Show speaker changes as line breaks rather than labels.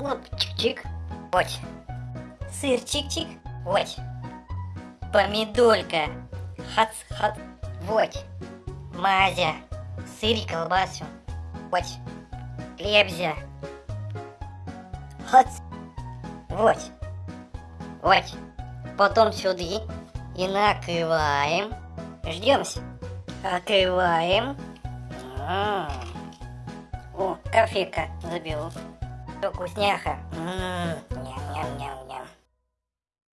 Хлоп, чик-чик. Вот. Сыр, чик-чик. Вот. Помидорка. Хац-хац. Вот. Мазя. Сыр и колбасу. Вот. Хлебзя. Хац. Вот. Вот. Потом сюда и накрываем. Ждемся. Открываем. М. О, кофейка заберу. Вкусняха. М, Ням-ням-ням.